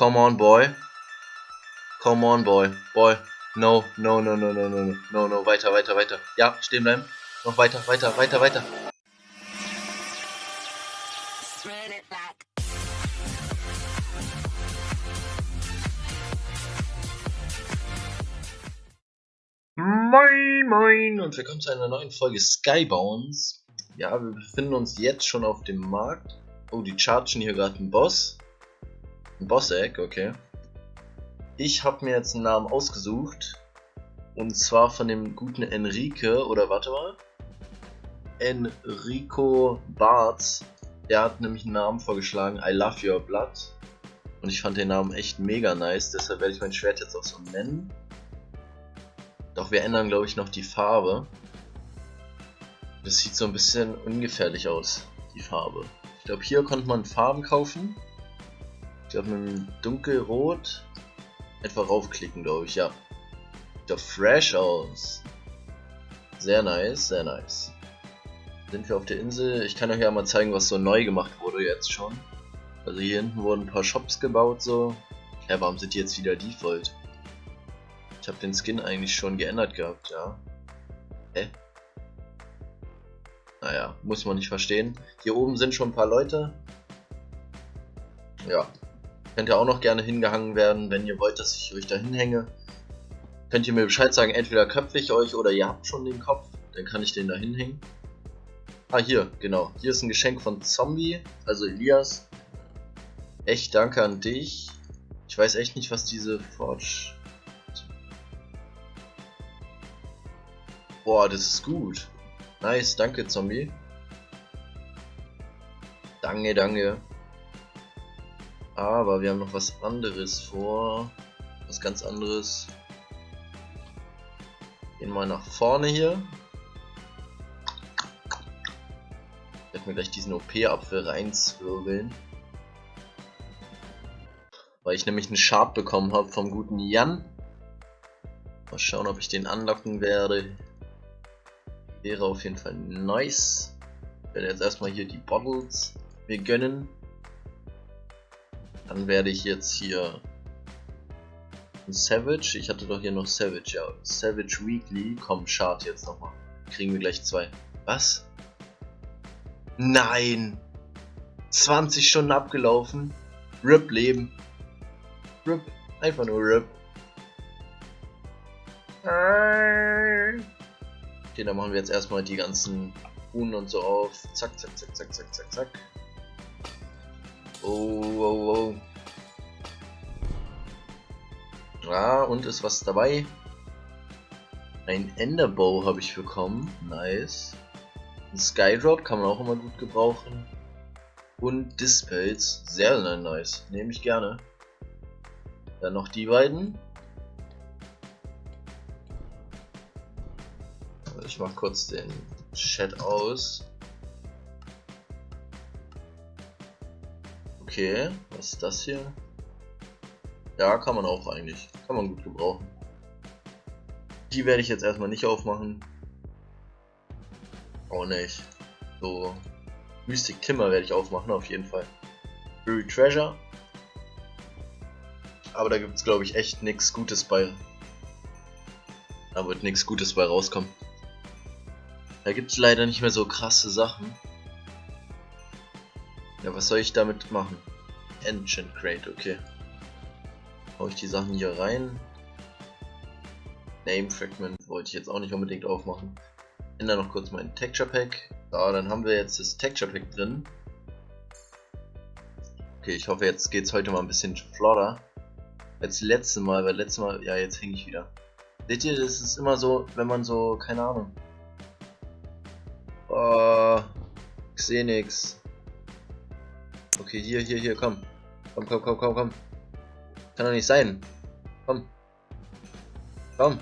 Come on, boy. Come on, boy. Boy. No, no, no, no, no, no, no, no, no. Weiter, weiter, weiter. Ja, stehen bleiben. Noch weiter, weiter, weiter, weiter. Moin, moin und willkommen zu einer neuen Folge Skybounds. Ja, wir befinden uns jetzt schon auf dem Markt. Oh, die chargen hier gerade einen Boss. Boss-Egg, okay. Ich habe mir jetzt einen Namen ausgesucht. Und zwar von dem guten Enrique, oder warte mal. Enrico Bartz. Der hat nämlich einen Namen vorgeschlagen, I Love Your Blood. Und ich fand den Namen echt mega nice, deshalb werde ich mein Schwert jetzt auch so nennen. Doch wir ändern, glaube ich, noch die Farbe. Das sieht so ein bisschen ungefährlich aus, die Farbe. Ich glaube, hier konnte man Farben kaufen. Ich glaube, mit einem dunkelrot etwa raufklicken, glaube ich, ja. Sieht doch fresh aus. Sehr nice, sehr nice. Sind wir auf der Insel? Ich kann euch ja mal zeigen, was so neu gemacht wurde jetzt schon. Also hier hinten wurden ein paar Shops gebaut, so. Ja, warum sind die jetzt wieder Default? Ich habe den Skin eigentlich schon geändert gehabt, ja. Hä? Naja, muss man nicht verstehen. Hier oben sind schon ein paar Leute. Ja. Könnt ihr auch noch gerne hingehangen werden, wenn ihr wollt, dass ich euch da hinhänge. Könnt ihr mir Bescheid sagen, entweder köpfe ich euch oder ihr habt schon den Kopf. Dann kann ich den da hinhängen. Ah, hier, genau. Hier ist ein Geschenk von Zombie, also Elias. Echt danke an dich. Ich weiß echt nicht, was diese Forge Boah, das ist gut. Nice, danke Zombie. Danke, danke. Aber wir haben noch was anderes vor. Was ganz anderes. Gehen mal nach vorne hier. Ich werde mir gleich diesen OP-Apfel reinzwirbeln. Weil ich nämlich einen Sharp bekommen habe vom guten Jan. Mal schauen, ob ich den anlocken werde. Wäre auf jeden Fall nice. Ich werde jetzt erstmal hier die Bottles mir gönnen. Dann werde ich jetzt hier Savage. Ich hatte doch hier noch Savage, ja. Savage Weekly. Komm, Chart jetzt nochmal. Kriegen wir gleich zwei. Was? Nein! 20 Stunden abgelaufen. RIP Leben. RIP. Einfach nur RIP. Okay, dann machen wir jetzt erstmal die ganzen Runen und so auf. Zack, zack, zack, zack, zack, zack, zack. Oh, oh, oh. Ja, und ist was dabei? Ein Enderbow habe ich bekommen. Nice. Ein Skydrop kann man auch immer gut gebrauchen. Und Dispels. Sehr, sehr nice. Nehme ich gerne. Dann noch die beiden. Ich mach kurz den Chat aus. Okay, was ist das hier? Ja, kann man auch eigentlich. Kann man gut gebrauchen. Die werde ich jetzt erstmal nicht aufmachen. Auch nicht. So. Mystic Timber werde ich aufmachen, auf jeden Fall. Buried Treasure. Aber da gibt es, glaube ich, echt nichts Gutes bei. Da wird nichts Gutes bei rauskommen. Da gibt es leider nicht mehr so krasse Sachen. Ja, was soll ich damit machen? Enchant Crate, okay. Hau ich die Sachen hier rein. Name Fragment wollte ich jetzt auch nicht unbedingt aufmachen. Ändere noch kurz mein Texture Pack. So, dann haben wir jetzt das Texture Pack drin. Okay, ich hoffe jetzt geht es heute mal ein bisschen flotter. Als letztes Mal, weil letztes Mal, ja jetzt hänge ich wieder. Seht ihr, das ist immer so, wenn man so, keine Ahnung. Oh, ich sehe nix. Okay, hier, hier, hier, komm. Komm, komm, komm, komm, komm. Kann doch nicht sein. Komm. Komm.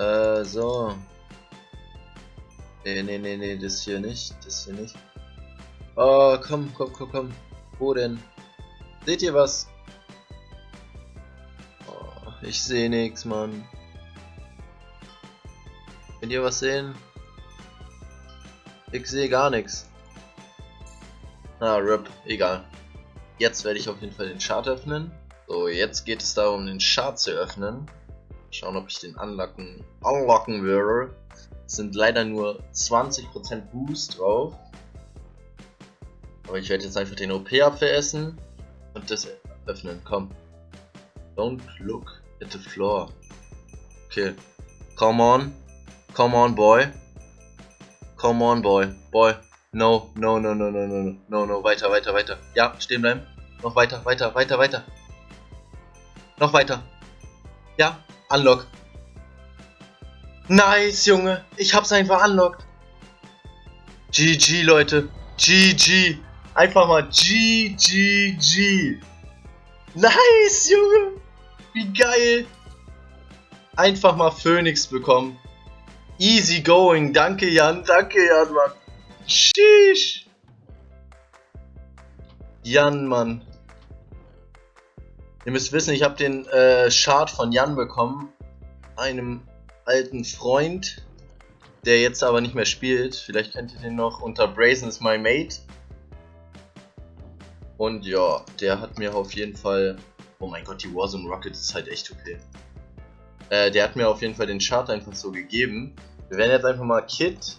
Äh, so. Nee, nee, nee, nee, das hier nicht. Das hier nicht. Oh, komm, komm, komm, komm. Wo denn? Seht ihr was? Oh, ich sehe nichts, Mann. Könnt ihr was sehen? Ich sehe gar nichts. Ah, RIP, egal. Jetzt werde ich auf jeden Fall den Chart öffnen. So, jetzt geht es darum, den Chart zu öffnen. Schauen, ob ich den unlocken, unlocken würde. Es sind leider nur 20% Boost drauf. Aber ich werde jetzt einfach den OP-Apfel und das öffnen. Komm. Don't look at the floor. Okay. Come on. Come on, boy. Come on, boy. Boy. No, no, no, no, no, no, no, no. Weiter, weiter, weiter. Ja, stehen bleiben. Noch weiter, weiter, weiter, weiter. Noch weiter. Ja, unlock. Nice, Junge. Ich hab's einfach unlocked. GG, Leute. GG. Einfach mal GGG. Nice, Junge. Wie geil. Einfach mal Phoenix bekommen. Easy going. Danke, Jan. Danke, Jan, Mann. Sheesh. Jan, Mann. Ihr müsst wissen, ich habe den äh, Chart von Jan bekommen. Einem alten Freund, der jetzt aber nicht mehr spielt. Vielleicht kennt ihr den noch unter Brazen is my mate. Und ja, der hat mir auf jeden Fall... Oh mein Gott, die Warzone Rocket ist halt echt okay. Äh, der hat mir auf jeden Fall den Chart einfach so gegeben. Wir werden jetzt einfach mal Kit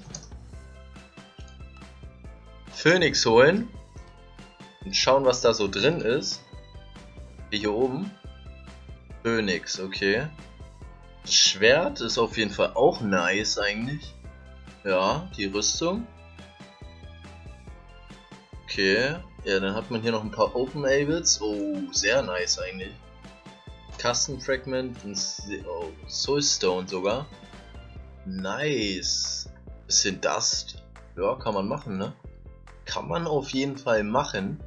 Phoenix holen und schauen, was da so drin ist. Hier oben. Phoenix, okay. Das Schwert ist auf jeden Fall auch nice eigentlich. Ja, die Rüstung. Okay. Ja, dann hat man hier noch ein paar Open Ables. Oh, sehr nice eigentlich. Custom Fragment und oh, Soulstone sogar. Nice. Bisschen Dust. Ja, kann man machen, ne? Kann man auf jeden Fall machen.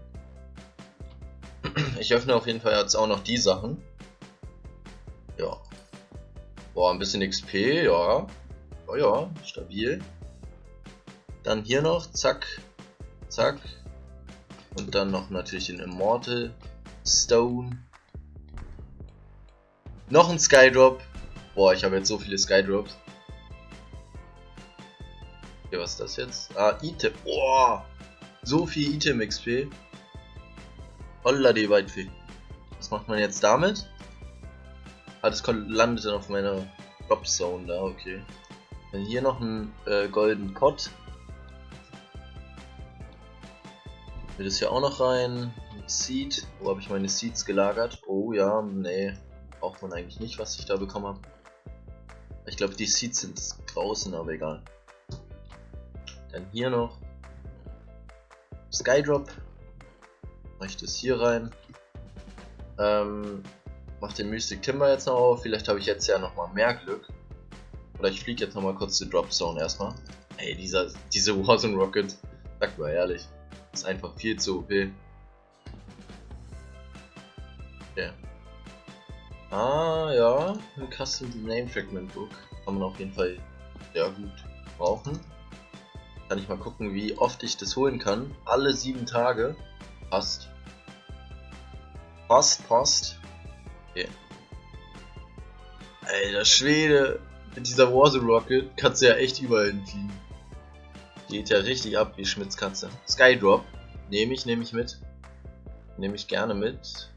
Ich öffne auf jeden Fall jetzt auch noch die Sachen. Ja. Boah, ein bisschen XP, ja. Oh ja, stabil. Dann hier noch, zack, zack. Und dann noch natürlich den Immortal Stone. Noch ein Skydrop. Boah, ich habe jetzt so viele Skydrops. Okay, was ist das jetzt? Ah, Item. Boah, so viel Item XP. Holla die Weitfee. Was macht man jetzt damit? Ah, das landet dann auf meiner Drop Zone da, okay. Dann hier noch ein äh, golden Pot. Will das hier auch noch rein? Seed. Wo habe ich meine Seeds gelagert? Oh ja, nee. Braucht man eigentlich nicht, was ich da bekommen habe. Ich glaube, die Seeds sind draußen, aber egal. Dann hier noch Skydrop. Mach ich das hier rein. Ähm, mach den Mystic Timber jetzt noch auf. Vielleicht habe ich jetzt ja nochmal mehr Glück. Oder ich fliege jetzt nochmal kurz zur Drop Zone erstmal. Ey, dieser, diese Warzone Rocket, sag mal ehrlich, ist einfach viel zu OP. Okay. Ah, ja, ein Custom Name Fragment Book. Kann man auf jeden Fall sehr gut brauchen. Kann ich mal gucken, wie oft ich das holen kann. Alle sieben Tage. Passt. Passt, passt. Okay. Alter Schwede. Mit dieser Warzone Rocket kannst du ja echt überall hinfliegen. Geht ja richtig ab wie Schmitz Katze. Skydrop. Nehme ich, nehme ich mit. Nehme ich gerne mit.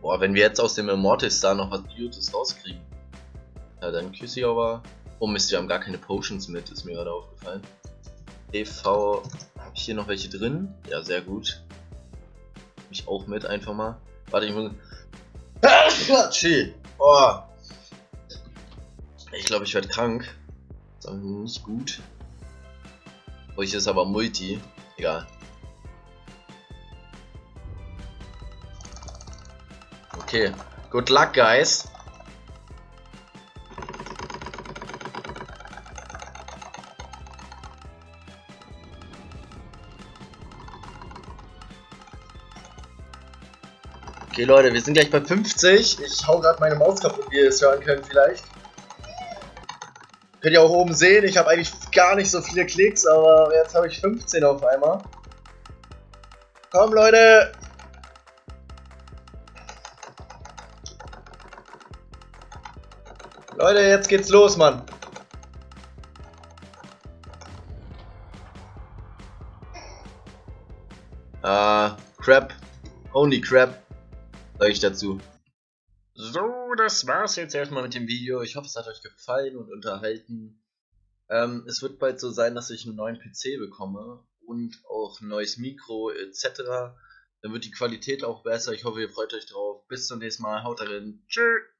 Boah, wenn wir jetzt aus dem Immortal Star noch was Beauties rauskriegen. Ja, dann küsse ich aber. Oh Mist, wir haben gar keine Potions mit, ist mir gerade aufgefallen. EV, habe ich hier noch welche drin? Ja, sehr gut. Mich auch mit, einfach mal. Warte, ich muss... Chill. Oh. Ich glaube, ich werde krank. Das ist nicht gut. Oh, ich ist aber Multi. Egal. Okay. Good luck, guys. Okay, Leute, wir sind gleich bei 50. Ich hau gerade meine Maus kaputt, wie ihr es hören könnt vielleicht. Könnt ihr auch oben sehen, ich habe eigentlich gar nicht so viele Klicks, aber jetzt habe ich 15 auf einmal. Komm, Leute! Leute, jetzt geht's los, Mann. Ah, Crap. Only crap. Sag ich dazu. So, das war's jetzt erstmal mit dem Video. Ich hoffe, es hat euch gefallen und unterhalten. Ähm, es wird bald so sein, dass ich einen neuen PC bekomme und auch ein neues Mikro etc. Dann wird die Qualität auch besser. Ich hoffe, ihr freut euch drauf. Bis zum nächsten Mal. Haut rein. Tschüss.